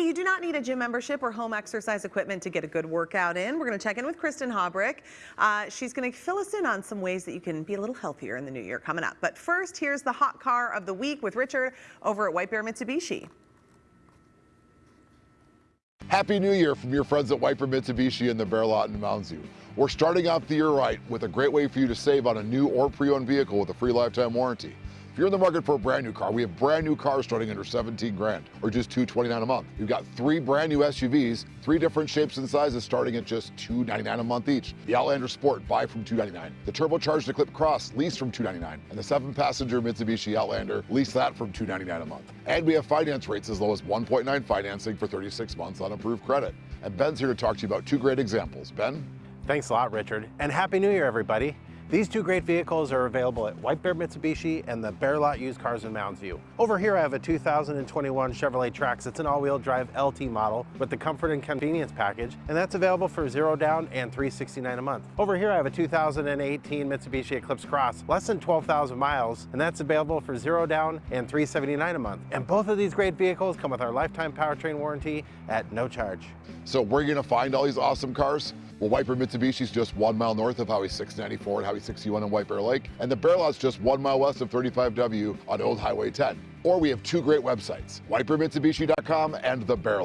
Hey, you do not need a gym membership or home exercise equipment to get a good workout in. We're going to check in with Kristen Habrick. Uh, she's going to fill us in on some ways that you can be a little healthier in the new year coming up. But first, here's the hot car of the week with Richard over at White Bear Mitsubishi. Happy New Year from your friends at White Bear Mitsubishi in the Bear Lot in Mounds View. We're starting off the year right with a great way for you to save on a new or pre-owned vehicle with a free lifetime warranty. You're in the market for a brand new car, we have brand new cars starting under 17 grand or just 229 a month. We've got three brand new SUVs, three different shapes and sizes starting at just 299 a month each. The Outlander Sport, buy from 299. The turbocharged Eclipse Cross, lease from 299. And the seven passenger Mitsubishi Outlander, lease that from 299 a month. And we have finance rates as low as 1.9 financing for 36 months on approved credit. And Ben's here to talk to you about two great examples. Ben? Thanks a lot, Richard. And Happy New Year, everybody. These two great vehicles are available at White Bear Mitsubishi and the Bear Lot Used Cars in Mounds View. Over here I have a 2021 Chevrolet Trax. It's an all-wheel drive LT model with the comfort and convenience package, and that's available for zero down and 369 a month. Over here I have a 2018 Mitsubishi Eclipse Cross, less than 12,000 miles, and that's available for zero down and 379 a month. And both of these great vehicles come with our lifetime powertrain warranty at no charge. So where are you going to find all these awesome cars? Well, White Bear Mitsubishi is just one mile north of Highway 694 and Highway 61 in White Bear Lake, and the Bear Lot's just one mile west of 35W on Old Highway 10. Or we have two great websites, whitebearmitsubishi.com and the Bear